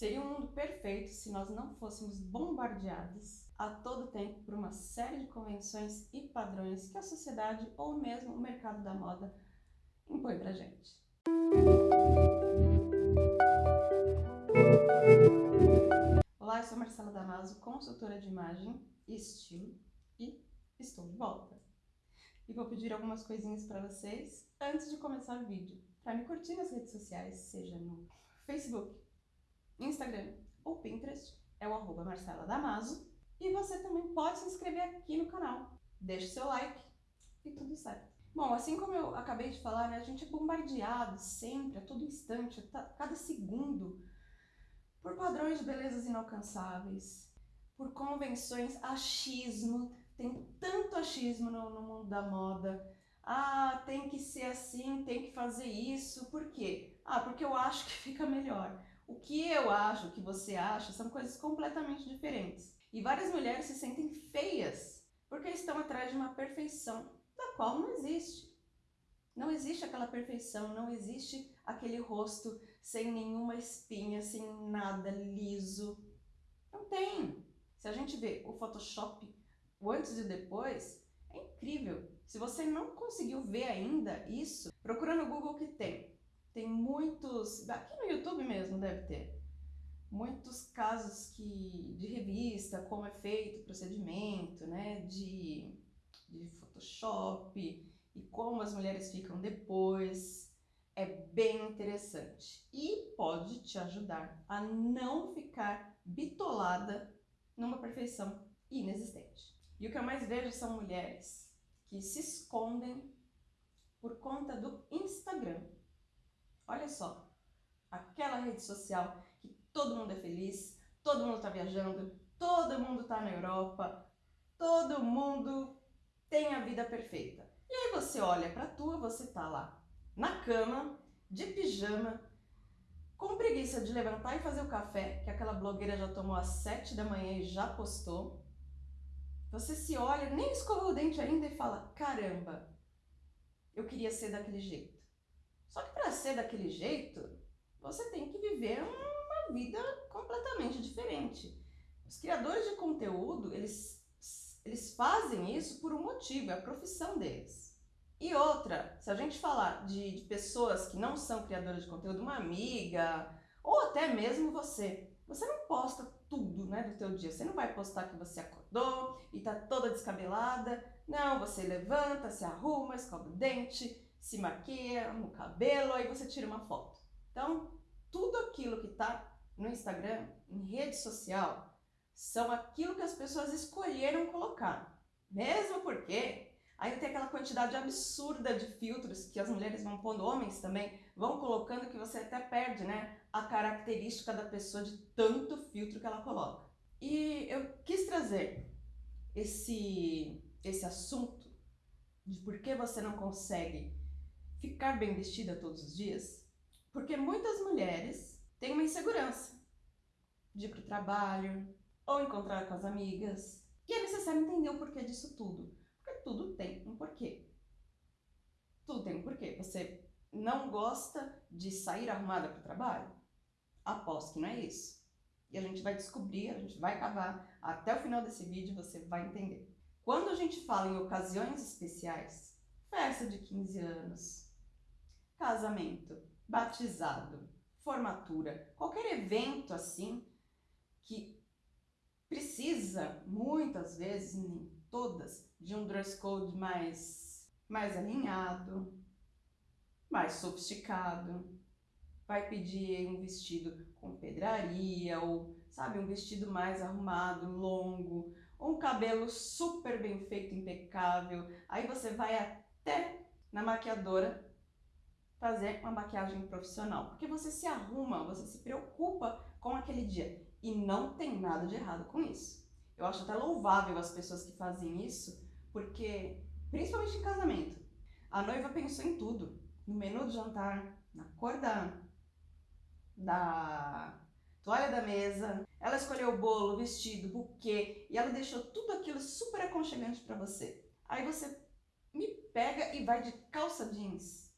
Seria um mundo perfeito se nós não fôssemos bombardeados a todo tempo por uma série de convenções e padrões que a sociedade ou mesmo o mercado da moda impõe pra gente. Olá, eu sou Marcela Damaso, consultora de imagem e estilo e estou de volta. E vou pedir algumas coisinhas para vocês antes de começar o vídeo. Para me curtir nas redes sociais, seja no Facebook, Instagram ou Pinterest, é o arroba Marcela Damaso. E você também pode se inscrever aqui no canal. Deixe seu like e tudo certo. Bom, assim como eu acabei de falar, né, a gente é bombardeado sempre, a todo instante, a cada segundo, por padrões de belezas inalcançáveis, por convenções, achismo, tem tanto achismo no, no mundo da moda, ah, tem que ser assim, tem que fazer isso, por quê? Ah, porque eu acho que fica melhor. O que eu acho, o que você acha, são coisas completamente diferentes. E várias mulheres se sentem feias porque estão atrás de uma perfeição da qual não existe. Não existe aquela perfeição, não existe aquele rosto sem nenhuma espinha, sem nada liso. Não tem. Se a gente vê o Photoshop, o antes e depois, é incrível. Se você não conseguiu ver ainda isso, procura no Google que tem. Tem muitos, aqui no YouTube mesmo deve ter, muitos casos que, de revista, como é feito o procedimento, né, de, de Photoshop e como as mulheres ficam depois. É bem interessante e pode te ajudar a não ficar bitolada numa perfeição inexistente. E o que eu mais vejo são mulheres que se escondem por conta do Instagram Olha só, aquela rede social que todo mundo é feliz, todo mundo está viajando, todo mundo está na Europa, todo mundo tem a vida perfeita. E aí você olha para tua, você tá lá na cama, de pijama, com preguiça de levantar e fazer o café, que aquela blogueira já tomou às sete da manhã e já postou. Você se olha, nem escovou o dente ainda e fala, caramba, eu queria ser daquele jeito. Só que para ser daquele jeito, você tem que viver uma vida completamente diferente. Os criadores de conteúdo, eles, eles fazem isso por um motivo, é a profissão deles. E outra, se a gente falar de, de pessoas que não são criadoras de conteúdo, uma amiga, ou até mesmo você, você não posta tudo né, do teu dia. Você não vai postar que você acordou e tá toda descabelada. Não, você levanta, se arruma, escova o dente, se maquia no cabelo, aí você tira uma foto. Então, tudo aquilo que está no Instagram, em rede social, são aquilo que as pessoas escolheram colocar. Mesmo porque ainda tem aquela quantidade absurda de filtros que as mulheres vão pondo, homens também, vão colocando que você até perde né, a característica da pessoa de tanto filtro que ela coloca. E eu quis trazer esse, esse assunto de por que você não consegue ficar bem vestida todos os dias? Porque muitas mulheres têm uma insegurança de ir para o trabalho ou encontrar com as amigas. E é necessário entender o porquê disso tudo. Porque tudo tem um porquê. Tudo tem um porquê. Você não gosta de sair arrumada para o trabalho? Aposto que não é isso. E a gente vai descobrir, a gente vai cavar. Até o final desse vídeo você vai entender. Quando a gente fala em ocasiões especiais, festa de 15 anos, casamento, batizado, formatura, qualquer evento assim que precisa muitas vezes, nem todas, de um dress code mais, mais alinhado, mais sofisticado, vai pedir um vestido com pedraria ou, sabe, um vestido mais arrumado, longo, um cabelo super bem feito, impecável. Aí você vai até na maquiadora fazer uma maquiagem profissional, porque você se arruma, você se preocupa com aquele dia e não tem nada de errado com isso. Eu acho até louvável as pessoas que fazem isso, porque, principalmente em casamento, a noiva pensou em tudo, no menu do jantar, na cor da, da toalha da mesa, ela escolheu o bolo, o vestido, o buquê, e ela deixou tudo aquilo super aconchegante para você. Aí você me pega e vai de calça jeans,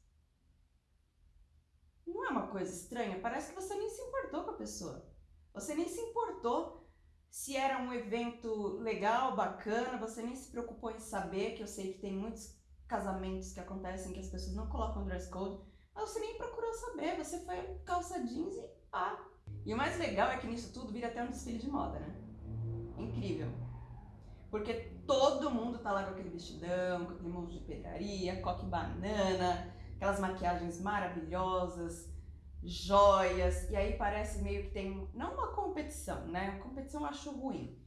não é uma coisa estranha? Parece que você nem se importou com a pessoa. Você nem se importou se era um evento legal, bacana, você nem se preocupou em saber, que eu sei que tem muitos casamentos que acontecem que as pessoas não colocam dress code, mas você nem procurou saber, você foi calça jeans e pá. E o mais legal é que nisso tudo vira até um desfile de moda, né? Incrível. Porque todo mundo tá lá com aquele vestidão, com aquele monte de pedraria, coque banana, aquelas maquiagens maravilhosas, joias, e aí parece meio que tem, não uma competição, né? Competição eu acho ruim,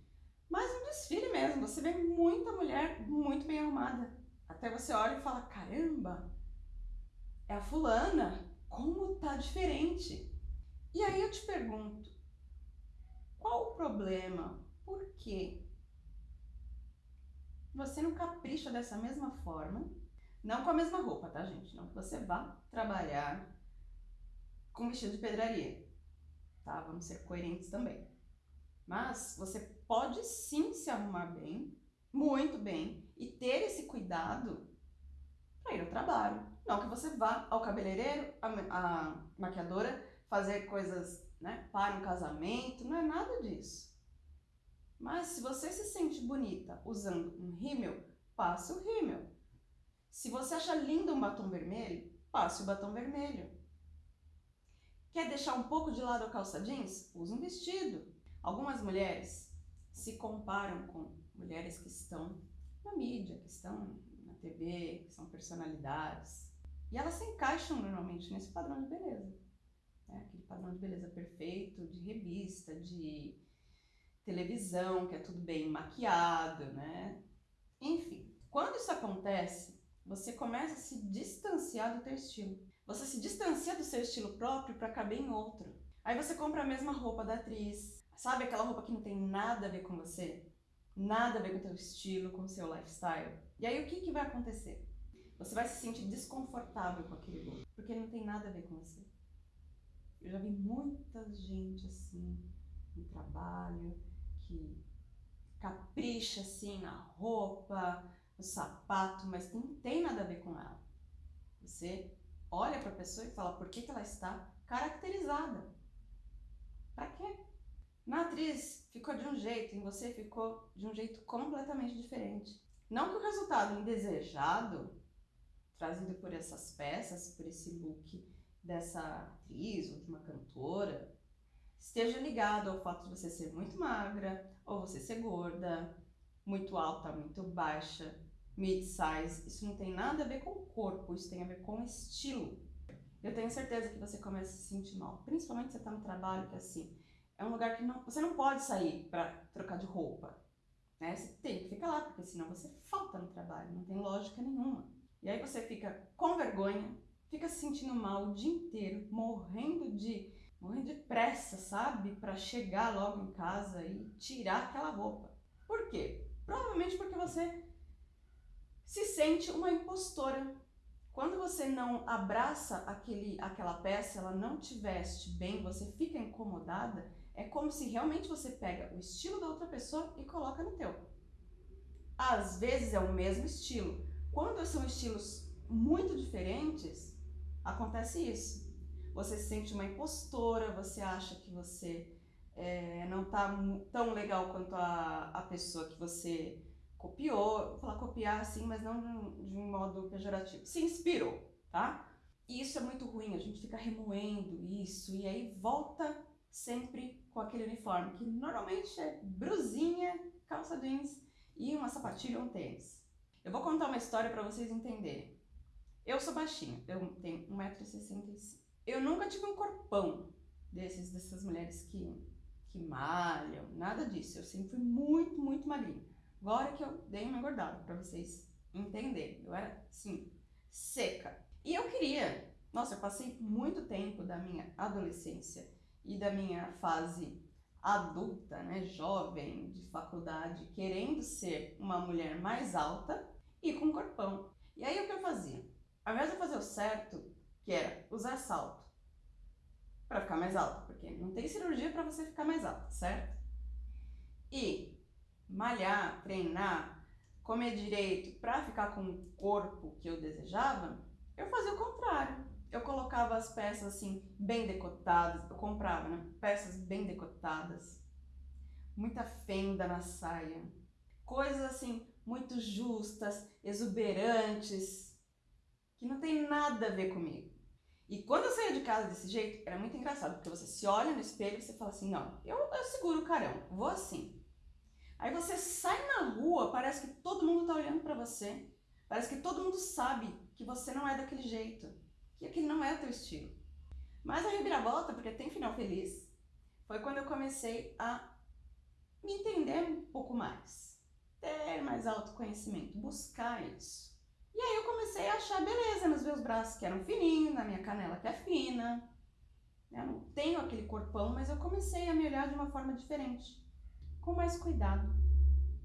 mas um desfile mesmo. Você vê muita mulher muito bem arrumada. Até você olha e fala: caramba, é a fulana, como tá diferente. E aí eu te pergunto: qual o problema? Por quê? Você não capricha dessa mesma forma, não com a mesma roupa, tá, gente? Não que você vá trabalhar com vestido de pedraria, tá? Vamos ser coerentes também. Mas você pode sim se arrumar bem, muito bem, e ter esse cuidado para ir ao trabalho. Não que você vá ao cabeleireiro, a, maquiadora, fazer coisas né, para um casamento, não é nada disso. Mas se você se sente bonita usando um rímel, passe o rímel. Se você acha lindo um batom vermelho, passe o batom vermelho. Quer deixar um pouco de lado a calça jeans? Use um vestido. Algumas mulheres se comparam com mulheres que estão na mídia, que estão na TV, que são personalidades. E elas se encaixam normalmente nesse padrão de beleza. Né? Aquele padrão de beleza perfeito, de revista, de televisão, que é tudo bem maquiado, né? Enfim, quando isso acontece, você começa a se distanciar do teu estilo. Você se distancia do seu estilo próprio para caber em outro. Aí você compra a mesma roupa da atriz. Sabe aquela roupa que não tem nada a ver com você? Nada a ver com o teu estilo, com o seu lifestyle. E aí o que, que vai acontecer? Você vai se sentir desconfortável com aquele look, porque não tem nada a ver com você. Eu já vi muita gente assim, no trabalho, que capricha assim na roupa, no sapato, mas não tem nada a ver com ela. Você olha para a pessoa e fala por que, que ela está caracterizada. Para quê? Na atriz ficou de um jeito, em você ficou de um jeito completamente diferente. Não que o resultado indesejado, trazido por essas peças, por esse look dessa atriz ou de uma cantora, esteja ligado ao fato de você ser muito magra ou você ser gorda, muito alta, muito baixa, mid-size, isso não tem nada a ver com o corpo, isso tem a ver com o estilo. Eu tenho certeza que você começa a se sentir mal, principalmente se você está no trabalho que é assim, é um lugar que não, você não pode sair para trocar de roupa, né? Você tem que ficar lá, porque senão você falta no trabalho, não tem lógica nenhuma. E aí você fica com vergonha, fica se sentindo mal o dia inteiro, morrendo de morrendo de pressa, sabe, para chegar logo em casa e tirar aquela roupa. Por quê? Provavelmente porque você se sente uma impostora. Quando você não abraça aquele, aquela peça, ela não te veste bem, você fica incomodada, é como se realmente você pega o estilo da outra pessoa e coloca no teu. Às vezes é o mesmo estilo. Quando são estilos muito diferentes, acontece isso. Você se sente uma impostora, você acha que você é, não tá tão legal quanto a, a pessoa que você copiou, vou falar copiar assim, mas não de um modo pejorativo, se inspirou, tá? E isso é muito ruim, a gente fica remoendo isso e aí volta sempre com aquele uniforme, que normalmente é brusinha, calça jeans e uma sapatilha ou um tênis. Eu vou contar uma história para vocês entenderem. Eu sou baixinha, eu tenho 1,65m. Eu nunca tive um corpão desses, dessas mulheres que, que malham, nada disso. Eu sempre fui muito, muito magrinha. Agora que eu dei uma engordada, para vocês entenderem. Eu era, assim, seca. E eu queria... Nossa, eu passei muito tempo da minha adolescência e da minha fase adulta, né, jovem, de faculdade, querendo ser uma mulher mais alta e com corpão. E aí o que eu fazia? Ao invés de fazer o certo, que era usar salto para ficar mais alta, porque não tem cirurgia para você ficar mais alta, certo? E malhar, treinar, comer direito para ficar com o corpo que eu desejava, eu fazia o contrário. Eu colocava as peças assim, bem decotadas, eu comprava, né? Peças bem decotadas, muita fenda na saia, coisas assim, muito justas, exuberantes, que não tem nada a ver comigo. E quando eu saía de casa desse jeito, era muito engraçado, porque você se olha no espelho e você fala assim, não, eu, eu seguro o carão, vou assim. Aí você sai na rua, parece que todo mundo tá olhando para você, parece que todo mundo sabe que você não é daquele jeito, que aquele não é o teu estilo. Mas a reviravolta, porque tem final feliz, foi quando eu comecei a me entender um pouco mais, ter mais autoconhecimento, buscar isso. E aí eu comecei a achar beleza nos meus braços, que eram fininhos, na minha canela que é fina. Eu não tenho aquele corpão, mas eu comecei a me olhar de uma forma diferente, com mais cuidado.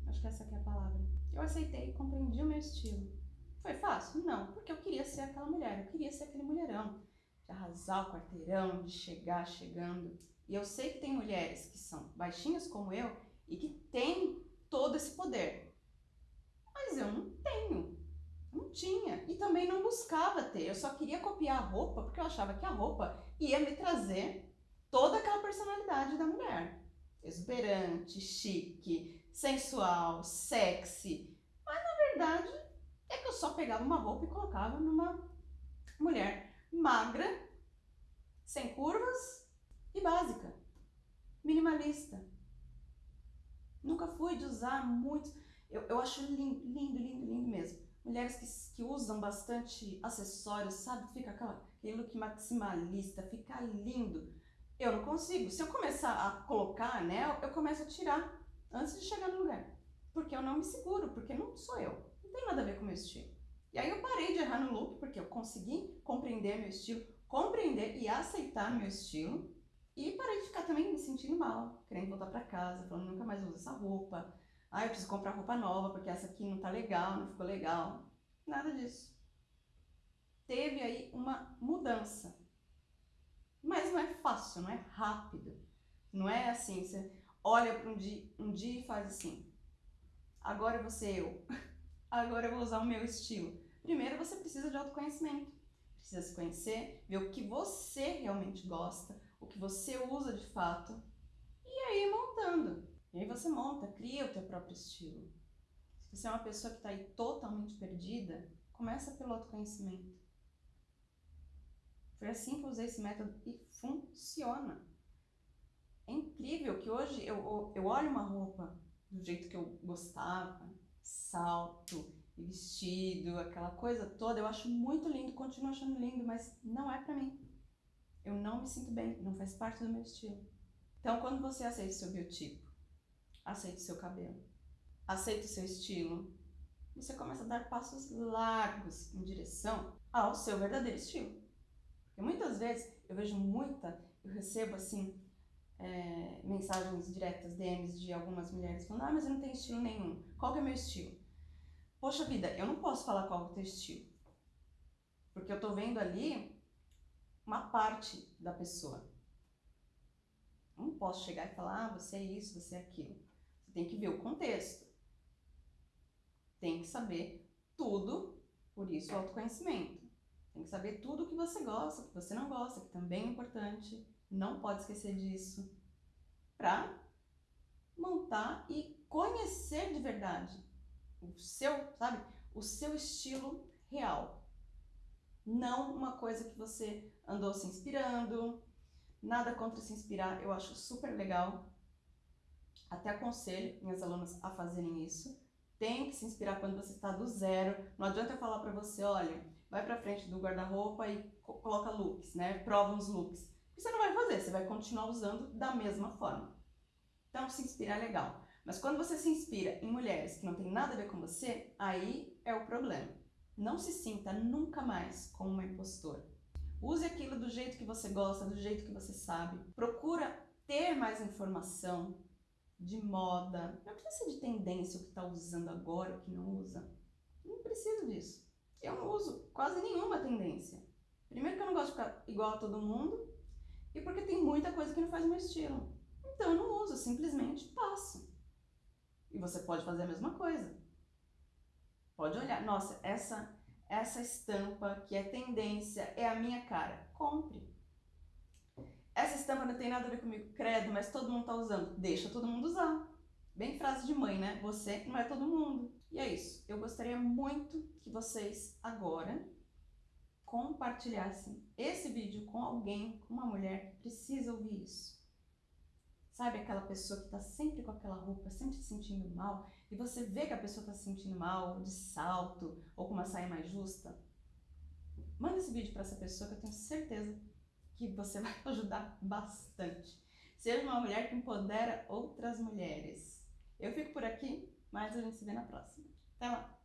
Acho que essa aqui é a palavra. Eu aceitei, compreendi o meu estilo. Foi fácil? Não, porque eu queria ser aquela mulher, eu queria ser aquele mulherão, de arrasar o quarteirão, de chegar chegando. E eu sei que tem mulheres que são baixinhas como eu e que têm todo esse poder. Mas eu não tenho. Não tinha. E também não buscava ter. Eu só queria copiar a roupa porque eu achava que a roupa ia me trazer toda aquela personalidade da mulher. Exuberante, chique, sensual, sexy. Mas na verdade é que eu só pegava uma roupa e colocava numa mulher magra, sem curvas e básica. Minimalista. Nunca fui de usar muito. Eu, eu acho lindo, lindo, lindo, lindo mesmo mulheres que, que usam bastante acessórios, sabe? Fica aquela, aquele look maximalista, fica lindo. Eu não consigo. Se eu começar a colocar anel, eu começo a tirar antes de chegar no lugar. Porque eu não me seguro, porque não sou eu. Não tem nada a ver com o meu estilo. E aí eu parei de errar no look, porque eu consegui compreender meu estilo, compreender e aceitar meu estilo. E parei de ficar também me sentindo mal, querendo voltar para casa, falando nunca mais uso essa roupa, ah, eu preciso comprar roupa nova porque essa aqui não tá legal, não ficou legal. Nada disso. Teve aí uma mudança. Mas não é fácil, não é rápido. Não é assim, você olha para um dia, um dia e faz assim. Agora eu vou ser eu. Agora eu vou usar o meu estilo. Primeiro você precisa de autoconhecimento. Precisa se conhecer, ver o que você realmente gosta, o que você usa de fato. E aí montando. E aí você monta, cria o teu próprio estilo. Se você é uma pessoa que está aí totalmente perdida, começa pelo autoconhecimento. Foi assim que eu usei esse método e funciona. É incrível que hoje eu, eu olho uma roupa do jeito que eu gostava, salto vestido, aquela coisa toda, eu acho muito lindo, continuo achando lindo, mas não é pra mim. Eu não me sinto bem, não faz parte do meu estilo. Então, quando você aceita o seu biotipo, aceite seu cabelo, aceite seu estilo. Você começa a dar passos largos em direção ao seu verdadeiro estilo. Porque muitas vezes eu vejo muita, eu recebo assim, é, mensagens diretas, DMs de algumas mulheres falando, ah, mas eu não tenho estilo nenhum. Qual que é meu estilo? Poxa vida, eu não posso falar qual é o teu estilo. Porque eu tô vendo ali uma parte da pessoa. Não posso chegar e falar, ah, você é isso, você é aquilo. Você tem que ver o contexto. Tem que saber tudo, por isso o autoconhecimento. Tem que saber tudo o que você gosta, o que você não gosta, que também é importante. Não pode esquecer disso. Para montar e conhecer de verdade o seu, sabe? O seu estilo real. Não uma coisa que você andou se inspirando. Nada contra se inspirar, eu acho super legal. Até aconselho minhas alunas a fazerem isso. Tem que se inspirar quando você está do zero. Não adianta eu falar para você, olha, vai para frente do guarda-roupa e coloca looks, né? Prova uns looks. Você não vai fazer, você vai continuar usando da mesma forma. Então, se inspirar é legal. Mas quando você se inspira em mulheres que não tem nada a ver com você, aí é o problema. Não se sinta nunca mais como uma impostora. Use aquilo do jeito que você gosta, do jeito que você sabe. Procura ter mais informação, de moda, não precisa ser de tendência o que está usando agora, o que não usa. Não preciso disso. Eu não uso quase nenhuma tendência. Primeiro que eu não gosto de ficar igual a todo mundo e porque tem muita coisa que não faz meu estilo. Então eu não uso, simplesmente passo. E você pode fazer a mesma coisa. Pode olhar, nossa, essa essa estampa que é tendência, é a minha cara. Compre. Essa estampa não tem nada a ver comigo, credo, mas todo mundo tá usando. Deixa todo mundo usar. Bem frase de mãe, né? Você não é todo mundo. E é isso. Eu gostaria muito que vocês agora compartilhassem esse vídeo com alguém, com uma mulher que precisa ouvir isso. Sabe aquela pessoa que está sempre com aquela roupa, sempre se sentindo mal, e você vê que a pessoa está se sentindo mal, de salto, ou com uma saia mais justa? Manda esse vídeo para essa pessoa que eu tenho certeza que você vai ajudar bastante. Seja uma mulher que empodera outras mulheres. Eu fico por aqui, mas a gente se vê na próxima. Até lá!